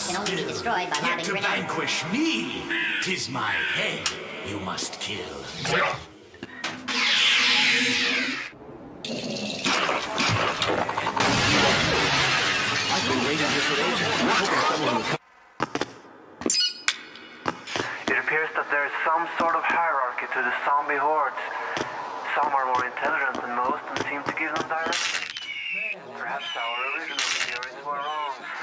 Targets can only be destroyed by Yet lobbing to grenades. vanquish me, tis my head you must kill. It appears that there is some sort of hierarchy to the zombie hordes. Some are more intelligent than most and seem to give them direction. Perhaps our original theories were wrong.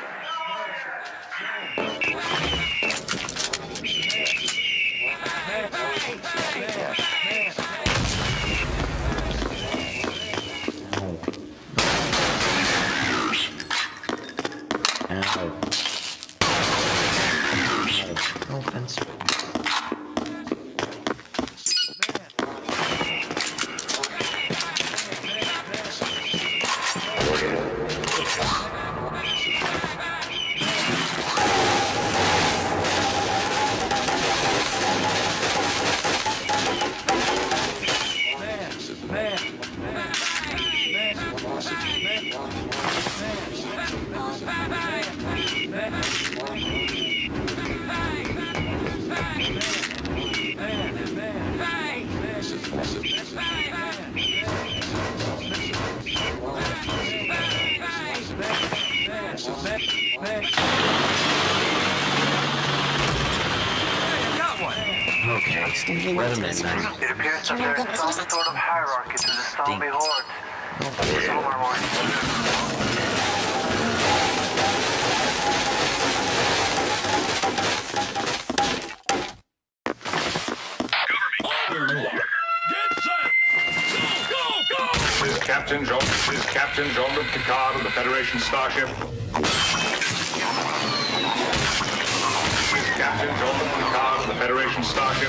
Federation starship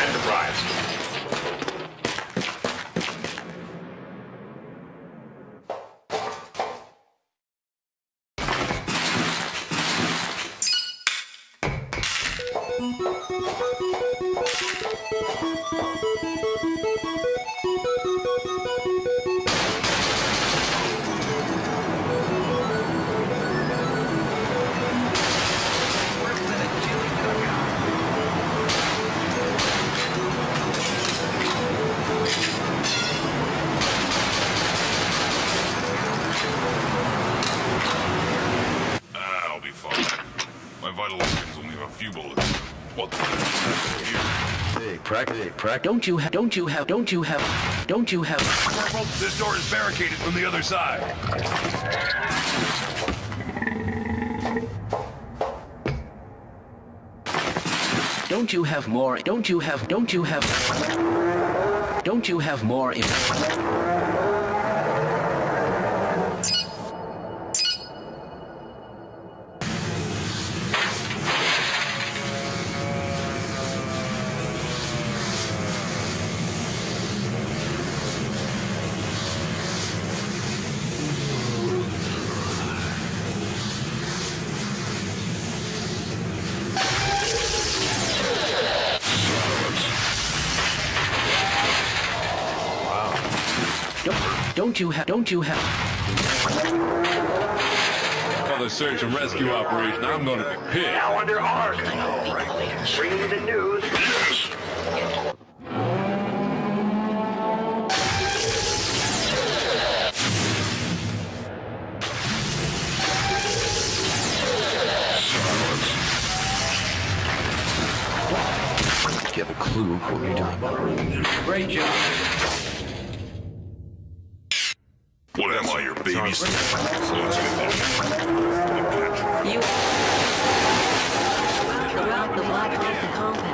Enterprise. Crack it, crack. Don't you have, don't you have, don't you have, don't you have. Corporal, this door is barricaded from the other side. don't you have more? Don't you have? Don't you have? Don't you have more? You have? Don't you have? Another search and rescue operation. I'm gonna be pissed. Now under arc. Bring me the news. Do you have a clue what you're doing? Great job. What am I, your babysitter? Let's get that. You throughout the Black Mesa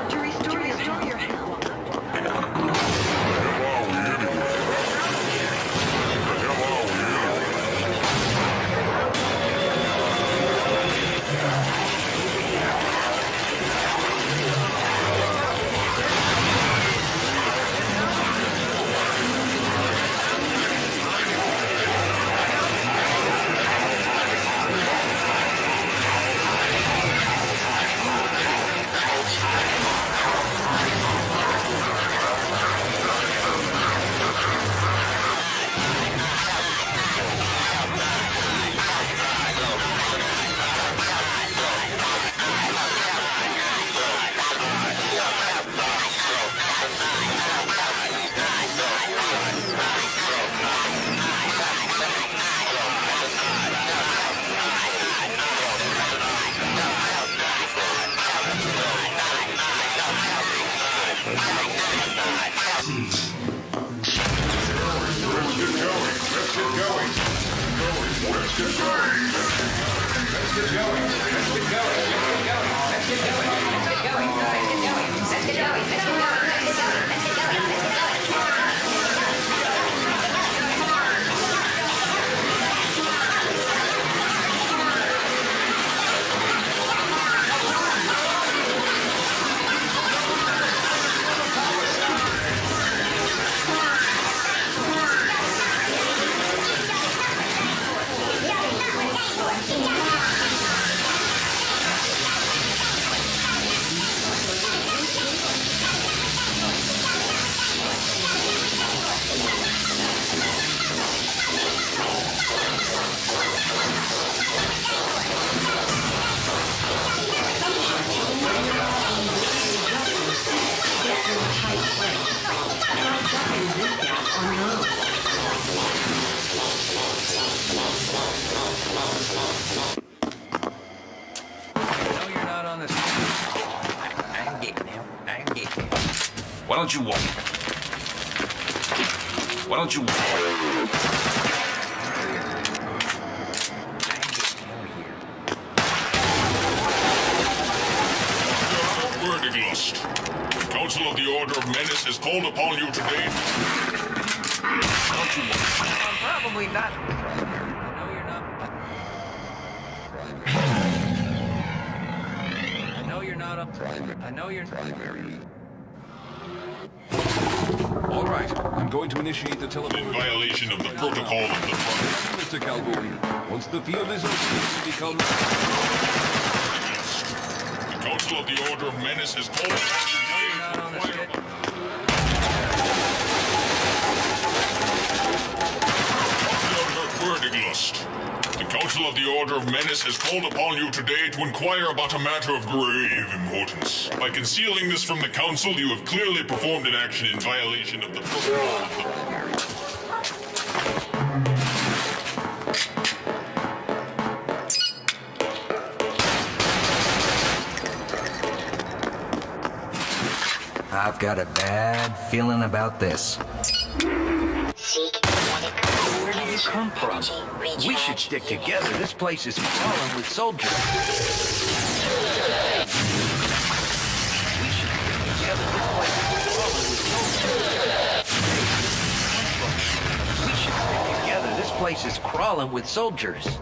don't you walk? Why don't you walk? Verdiglust. The Council of the Order of Menace has called upon you today. Don't you walk? I'm probably not. No, you're not. I know you're not up. I know you're. All right, I'm going to initiate the In violation of the protocol of the front. Mr. Calhoun, once the field is open, it becomes... The Council of the Order of Menace has called The Council of the Order of Menace has called upon you today to inquire about a matter of grave importance. By concealing this from the Council, you have clearly performed an action in violation of the protocol. I've got a bad feeling about this. come from? We should stick together. This place is crawling with soldiers. We should stick together. This place is crawling with soldiers. We should stick together. This place is crawling with soldiers.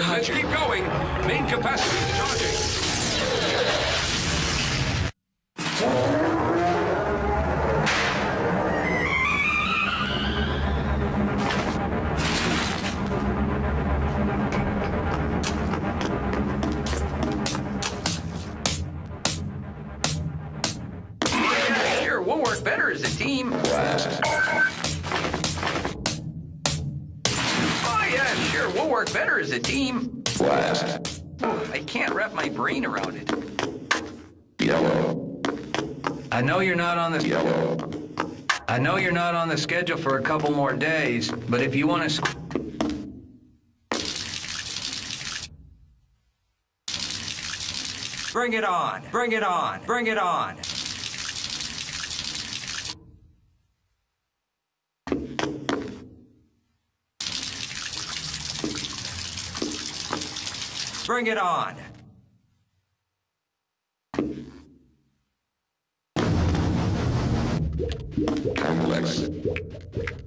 Keep going. Main capacity charging. Not on the schedule for a couple more days, but if you want to Bring it on. Bring it on. Bring it on. Bring it on. Never,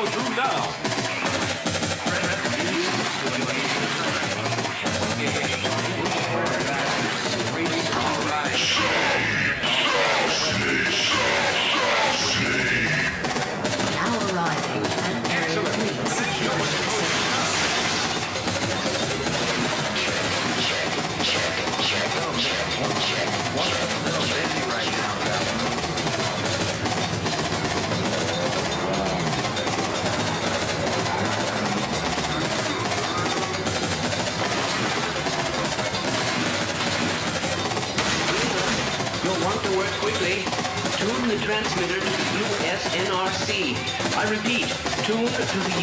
go through now. Repeat, tune to the.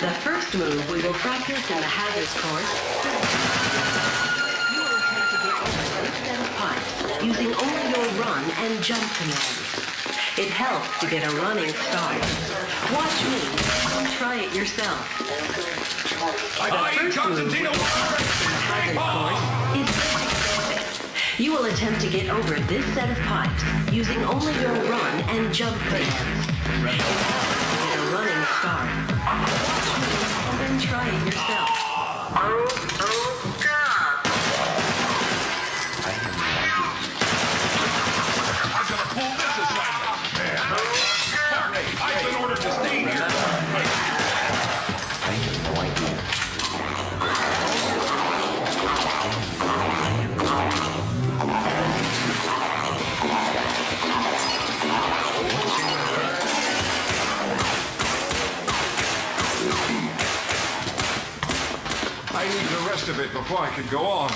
The first move we will practice in the hazards course. You will attempt to get over of pipes using only your run and jump commands. It helps to get a running start. Watch me. Try it yourself. The first move we Constantino, will practice in the hazards course is. You will attempt to get over this set of pipes using only your run and jump commands. It helps to get a running start. Watch me And try it yourself. Of it before I can go on.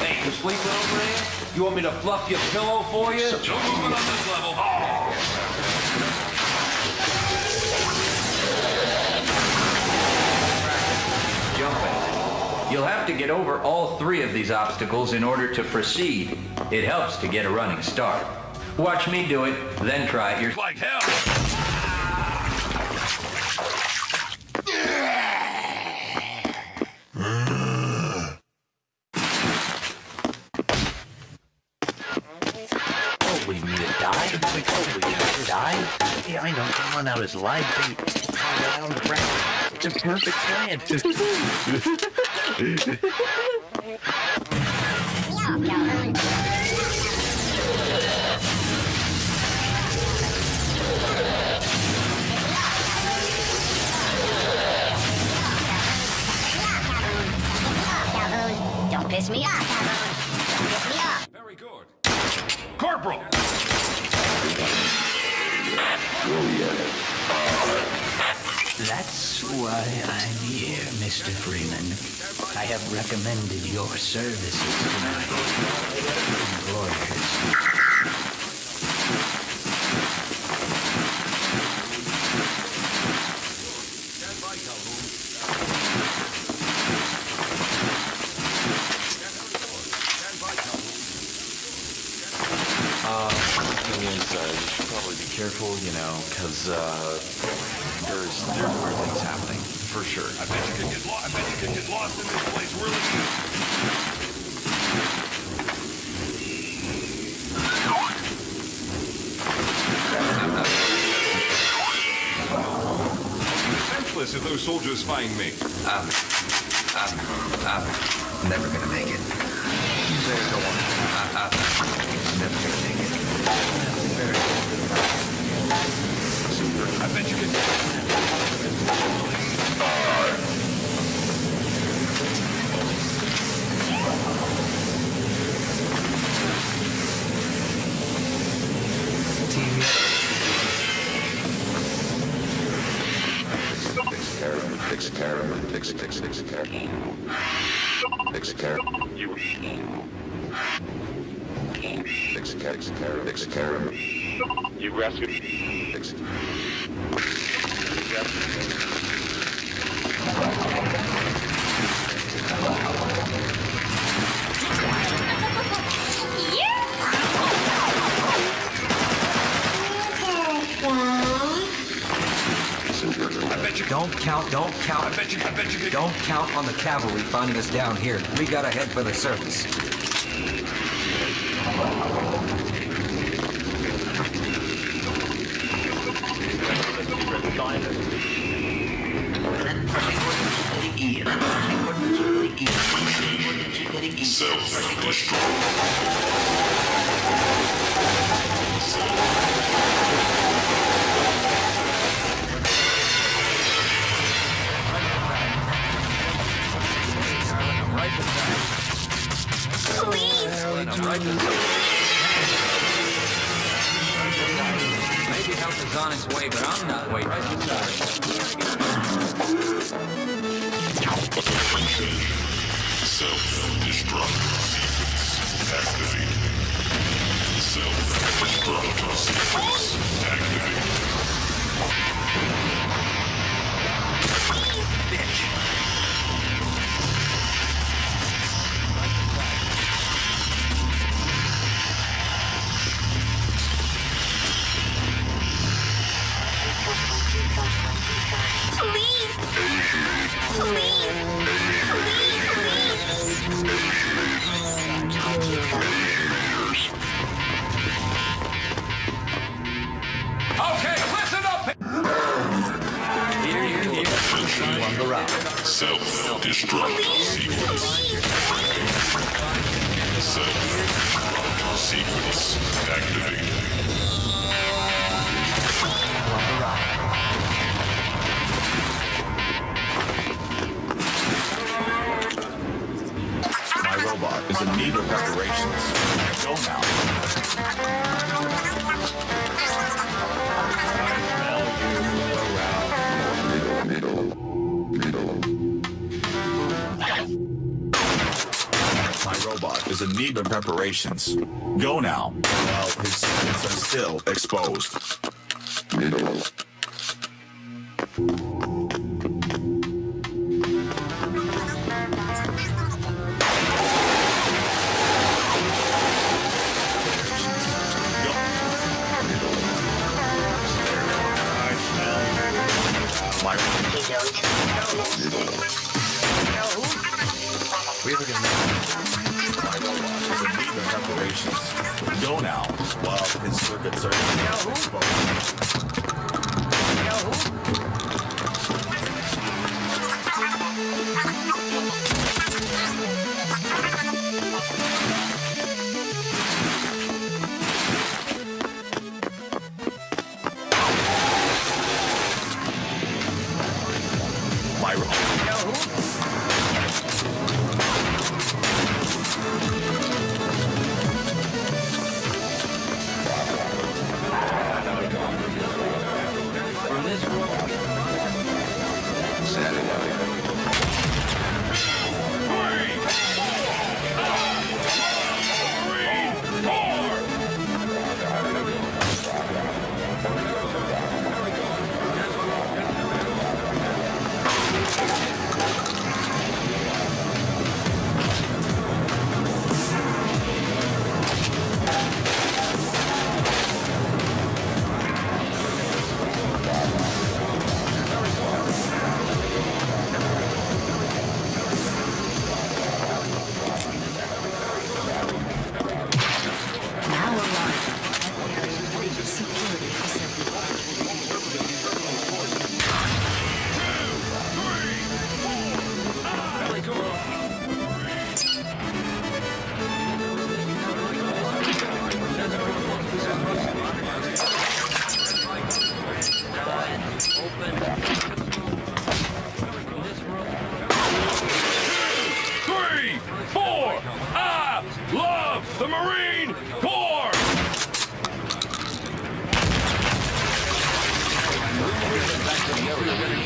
Hey, you sleeping over there? You want me to fluff your pillow for you? No movement on this level. Jumping. You'll have to get over all three of these obstacles in order to proceed. It helps to get a running start. Watch me do it, then try it yourself. Like hell. Oh, we need to die? Holy calling out his live bait. Out on the ground. It's a perfect plan. Don't piss me off, Don't piss me off. Very good. Corporal! That's why I'm here, Mr. Freeman. I have recommended your services to my employers. thing is, uh, you should probably be careful, you know, because uh, there's there's weird things happening for sure. I bet you could get lost. I bet you could get lost in this place really easy. Defenseless if those soldiers find me. I'm, I'm, I'm never gonna make it. There's no one. I, I'm never gonna make it. Count, don't count. I bet you. I bet you could. Don't count on the cavalry finding us down here. We gotta head for the surface. Maybe help is on its way, but I'm not waiting. Self-destruct sequence activated. Self-destruct sequence activated. Please! Self-destruct sequence. Self-destruct sequence activated. Go now, while his secrets are still exposed.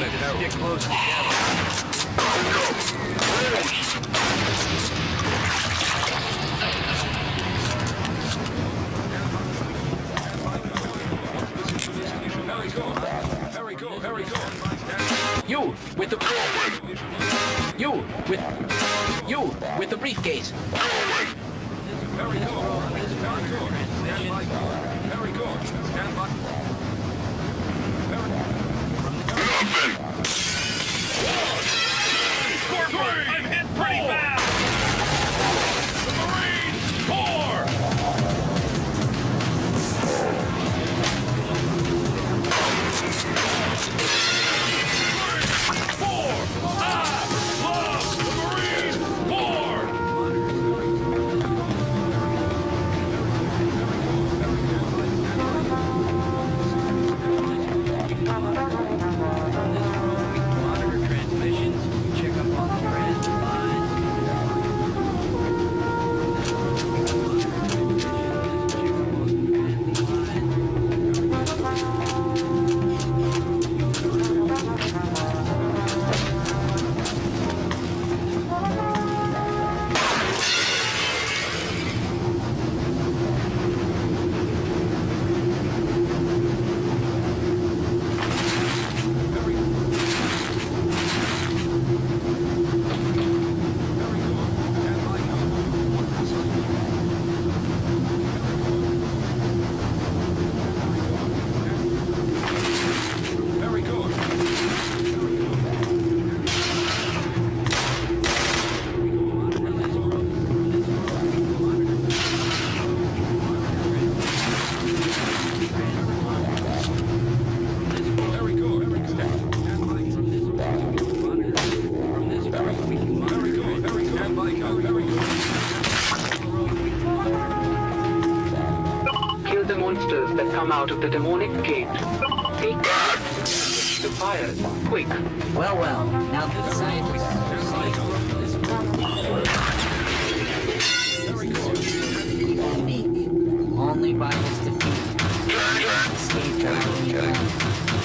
Get close together. come out of the demonic gate. Take the fire, quick. Well, well, now that science Unique. Only by his defeat.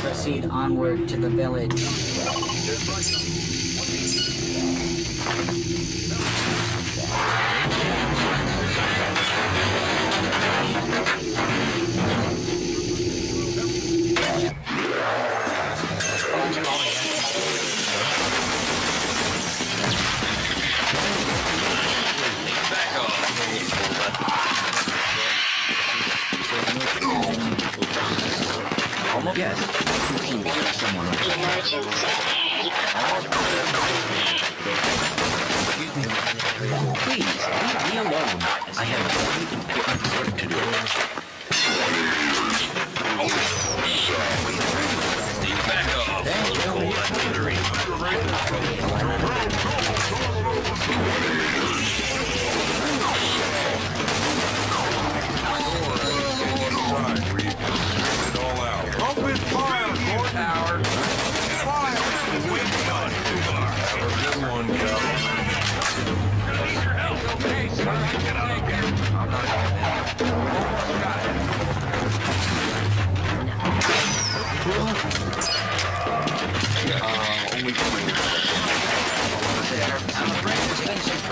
Proceed onward to the village. someone like Please, leave me alone. I have a important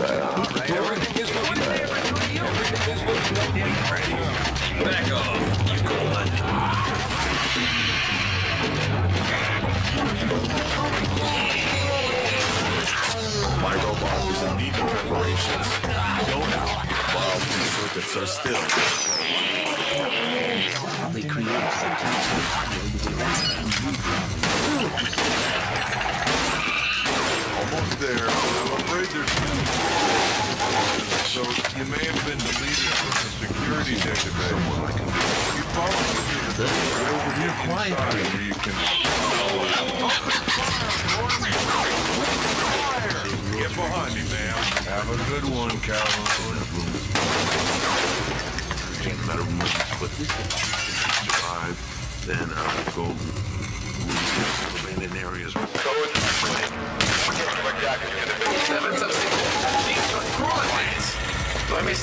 Everything is looking... Everything is looking... Robot is in need of reparations. Go now, while these circuits are still. They create Almost there. I'm afraid there's. So you may have been deleted from the security database. You follow me to the right over here inside where you can... Get behind me, ma'am. Have a good one, Calhoun. Doesn't matter what survive, then I'll go abandoned areas.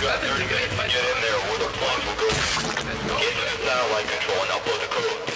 Get in there where the bombs will go. Get to the satellite control and upload the code.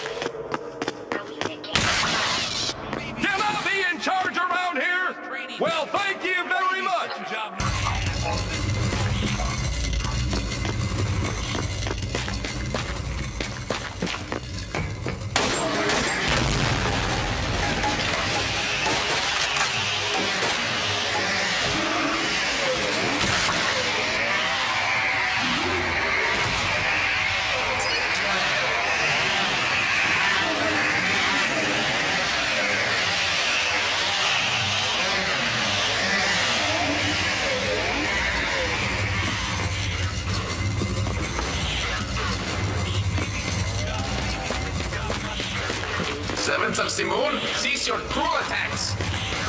Your cruel attacks.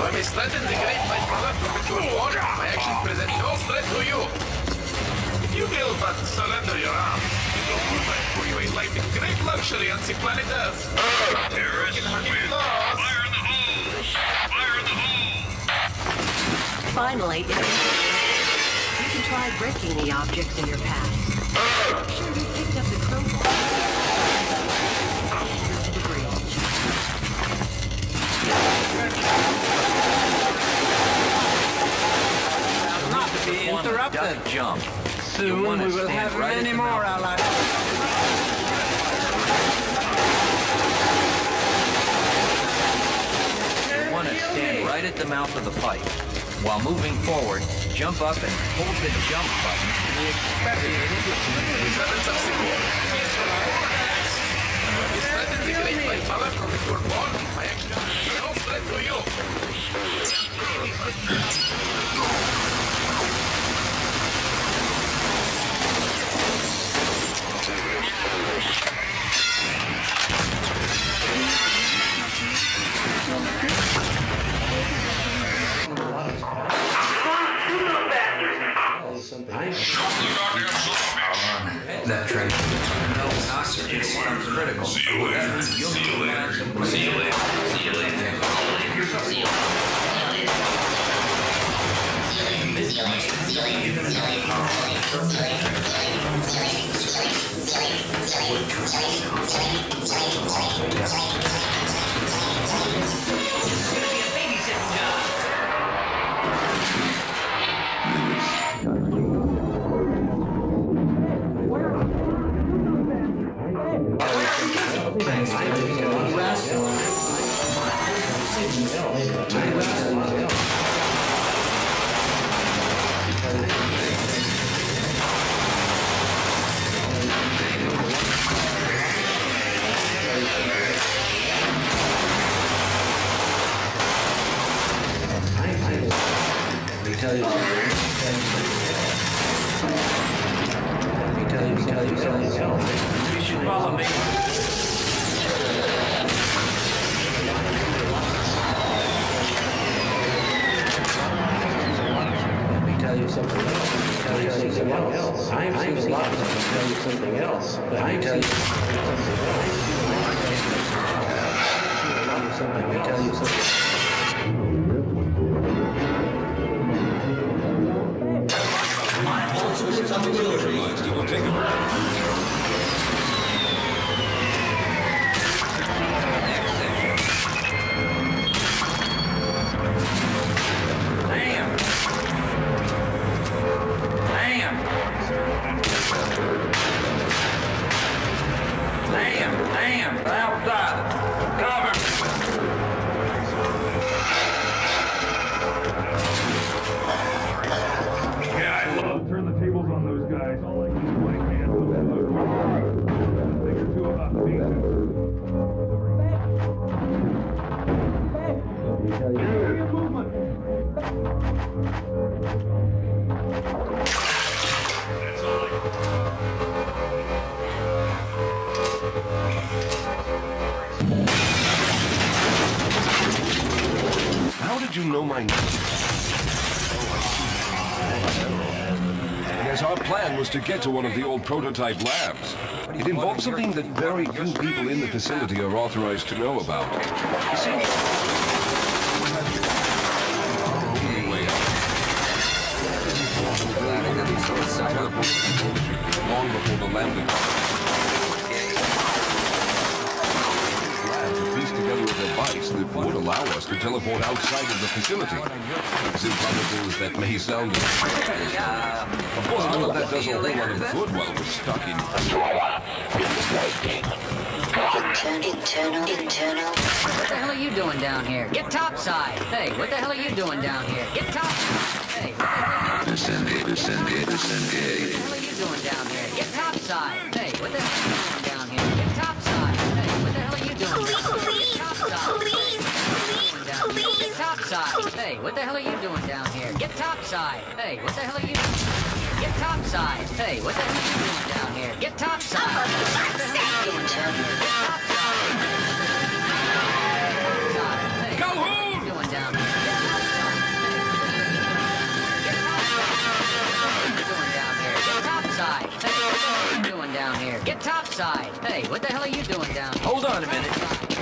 I may threaten the great my brother from the true war, my actions present no threat to you. If you will but surrender your arms, it will provide for you a life in great luxury on the planet Earth. Terrorists win. Fire in the hole! Fire in the hole! Finally, you can try breaking the objects in your path. Sure, Not to be interrupted. Jump. Soon we will have many more allies. You want to stand right at the mouth of the pipe. While moving forward, jump up and hold the jump button to the Servants of Simone, cease your cruel attacks. I my actions present no threat to Bem, bem apertada. To get to one of the old prototype labs. It involves something that very few people in the facility are authorized to know about. Long before the landing. Lab to piece together a device would allow us to teleport outside of the facility. As improbable as that may sound. Of course, none of that does a whole lot of good while we're stuck in. Internal, internal. What the hell are you doing down here? Get topside. Hey, what the hell are you doing down here? Get topside. Hey, what the hell Descending, descending, descending. are you doing down here? Get topside. Hey, what the hell what the hell are you doing down here? Get topside. Hey, what the hell are you doing? Get topside. Hey, what the hell are you doing down here? Get topside. What the hell are you doing down here? Get topside. Hey, Go what the hell are you doing down here? Get topside. Hey, what the hell are you doing down here? Get topside. Hey, what the hell are you doing down here? Hold on a minute.